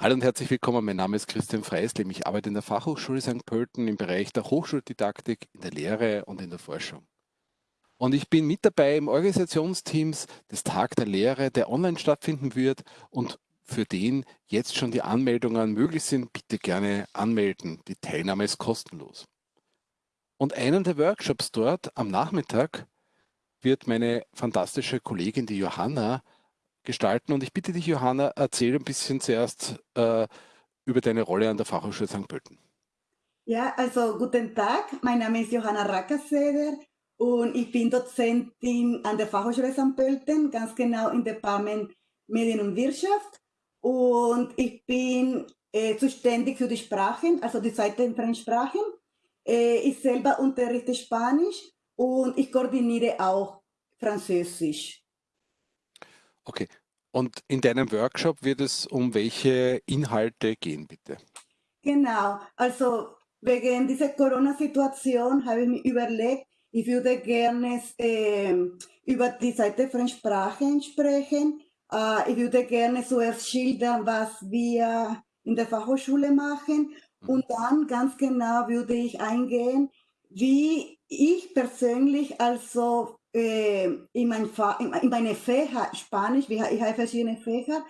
Hallo und herzlich willkommen. Mein Name ist Christian Freisleben. Ich arbeite in der Fachhochschule St. Pölten im Bereich der Hochschuldidaktik, in der Lehre und in der Forschung. Und ich bin mit dabei im Organisationsteams des Tag der Lehre, der online stattfinden wird und für den jetzt schon die Anmeldungen möglich sind. Bitte gerne anmelden. Die Teilnahme ist kostenlos. Und einen der Workshops dort am Nachmittag wird meine fantastische Kollegin, die Johanna, gestalten. Und ich bitte dich, Johanna, erzähl ein bisschen zuerst äh, über deine Rolle an der Fachhochschule St. Pölten. Ja, also guten Tag. Mein Name ist Johanna Rackerseder und ich bin Dozentin an der Fachhochschule St. Pölten, ganz genau im Department Medien und Wirtschaft. Und ich bin äh, zuständig für die Sprachen, also die zweiten Fremdsprachen. Äh, ich selber unterrichte Spanisch und ich koordiniere auch Französisch. Okay. Und in deinem Workshop wird es um welche Inhalte gehen, bitte? Genau. Also wegen dieser Corona-Situation habe ich mir überlegt, ich würde gerne äh, über die Seite von Sprachen sprechen. Äh, ich würde gerne zuerst schildern, was wir in der Fachhochschule machen. Mhm. Und dann ganz genau würde ich eingehen, wie ich persönlich also äh, in, mein in, meine Fächer, Spanisch, ich habe verschiedene Fächer,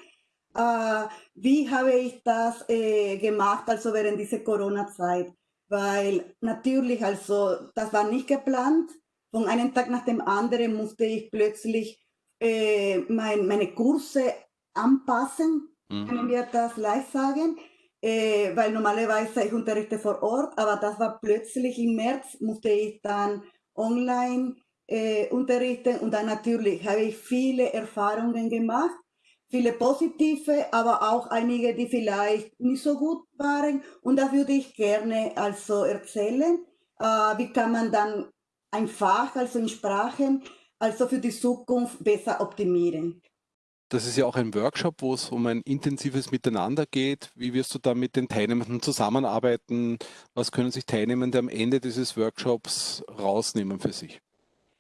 äh, wie habe ich das äh, gemacht, also während dieser Corona-Zeit? Weil natürlich, also das war nicht geplant. Von einem Tag nach dem anderen musste ich plötzlich äh, mein, meine Kurse anpassen, mhm. können wir das live sagen. Äh, weil normalerweise ich unterrichte vor Ort, aber das war plötzlich im März, musste ich dann online äh, unterrichten und dann natürlich habe ich viele Erfahrungen gemacht, viele positive, aber auch einige, die vielleicht nicht so gut waren und da würde ich gerne also erzählen, äh, wie kann man dann ein Fach, also in Sprachen, also für die Zukunft besser optimieren. Das ist ja auch ein Workshop, wo es um ein intensives Miteinander geht. Wie wirst du da mit den Teilnehmenden zusammenarbeiten? Was können sich Teilnehmende am Ende dieses Workshops rausnehmen für sich?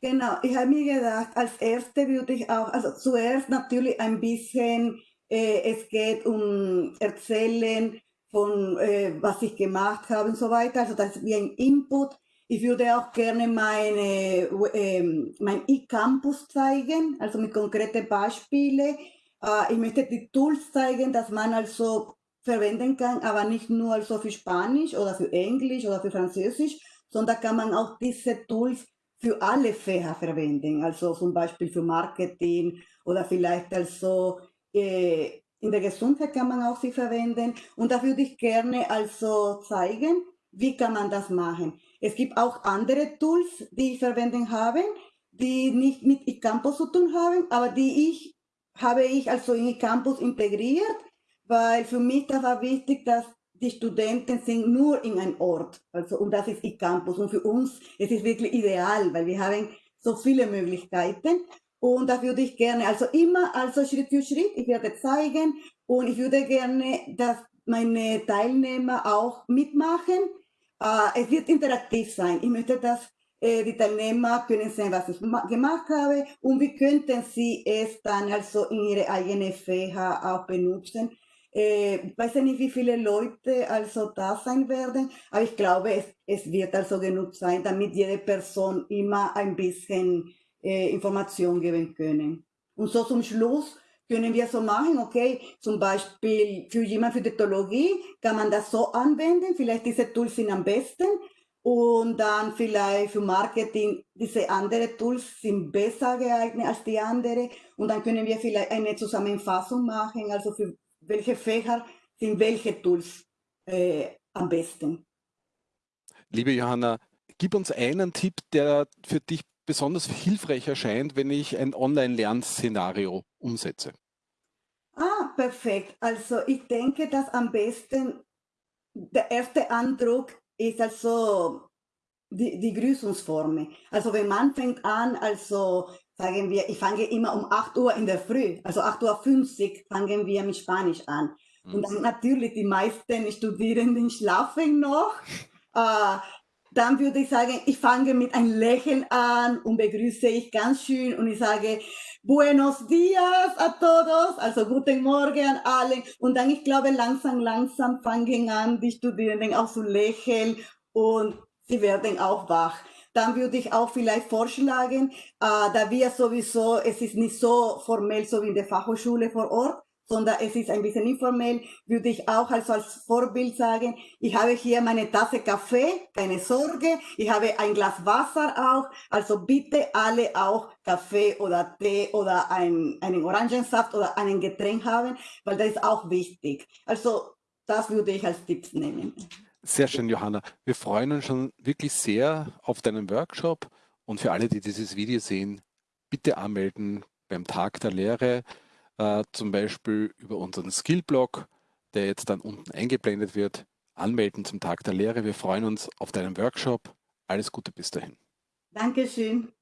Genau, ich habe mir gedacht, als erste würde ich auch, also zuerst natürlich ein bisschen, äh, es geht um Erzählen von, äh, was ich gemacht habe und so weiter, also das ist wie ein Input. Ich würde auch gerne meine, äh, mein E-Campus zeigen, also mit konkreten Beispielen. Äh, ich möchte die Tools zeigen, dass man also verwenden kann, aber nicht nur also für Spanisch oder für Englisch oder für Französisch, sondern kann man auch diese Tools für alle Fächer verwenden, also zum Beispiel für Marketing oder vielleicht also äh, in der Gesundheit kann man auch sie verwenden und da würde ich gerne also zeigen, wie kann man das machen. Es gibt auch andere Tools, die ich verwenden habe, die nicht mit eCampus zu tun haben, aber die ich habe ich also in eCampus integriert, weil für mich das war wichtig, dass die Studenten sind nur in einem Ort, also und das ist eCampus und für uns es ist wirklich ideal, weil wir haben so viele Möglichkeiten und da würde ich gerne, also immer also Schritt für Schritt, ich werde zeigen und ich würde gerne, dass meine Teilnehmer auch mitmachen. Äh, es wird interaktiv sein. Ich möchte, dass äh, die Teilnehmer können sehen, was ich gemacht habe und wie könnten sie es dann also in ihre eigene Fächer auch benutzen. Äh, ich weiß nicht, wie viele Leute also da sein werden, aber ich glaube, es, es wird also genug sein, damit jede Person immer ein bisschen äh, Information geben können. Und so zum Schluss können wir so machen, okay, zum Beispiel für jemand für die Theologie kann man das so anwenden, vielleicht diese Tools sind am besten. Und dann vielleicht für Marketing diese anderen Tools sind besser geeignet als die andere. Und dann können wir vielleicht eine Zusammenfassung machen, also für welche Fächer sind welche Tools äh, am besten. Liebe Johanna, gib uns einen Tipp, der für dich besonders hilfreich erscheint, wenn ich ein Online-Lernszenario umsetze. Ah, perfekt. Also ich denke, dass am besten der erste Eindruck ist also die, die Grüßungsform. Also wenn man fängt an, also sagen wir, ich fange immer um 8 Uhr in der Früh, also 8.50 Uhr fangen wir mit Spanisch an. Mhm. Und dann natürlich die meisten Studierenden schlafen noch. Äh, dann würde ich sagen, ich fange mit einem Lächeln an und begrüße ich ganz schön und ich sage Buenos dias a todos, also guten Morgen an alle. Und dann, ich glaube, langsam, langsam fangen an, die Studierenden auch zu lächeln und sie werden auch wach. Dann würde ich auch vielleicht vorschlagen, äh, da wir sowieso, es ist nicht so formell so wie in der Fachhochschule vor Ort, sondern es ist ein bisschen informell, würde ich auch also als Vorbild sagen, ich habe hier meine Tasse Kaffee, keine Sorge, ich habe ein Glas Wasser auch, also bitte alle auch Kaffee oder Tee oder ein, einen Orangensaft oder einen Getränk haben, weil das ist auch wichtig. Also das würde ich als Tipps nehmen. Sehr schön, Johanna. Wir freuen uns schon wirklich sehr auf deinen Workshop und für alle, die dieses Video sehen, bitte anmelden beim Tag der Lehre äh, zum Beispiel über unseren Skillblog, der jetzt dann unten eingeblendet wird, anmelden zum Tag der Lehre. Wir freuen uns auf deinen Workshop. Alles Gute bis dahin. Dankeschön.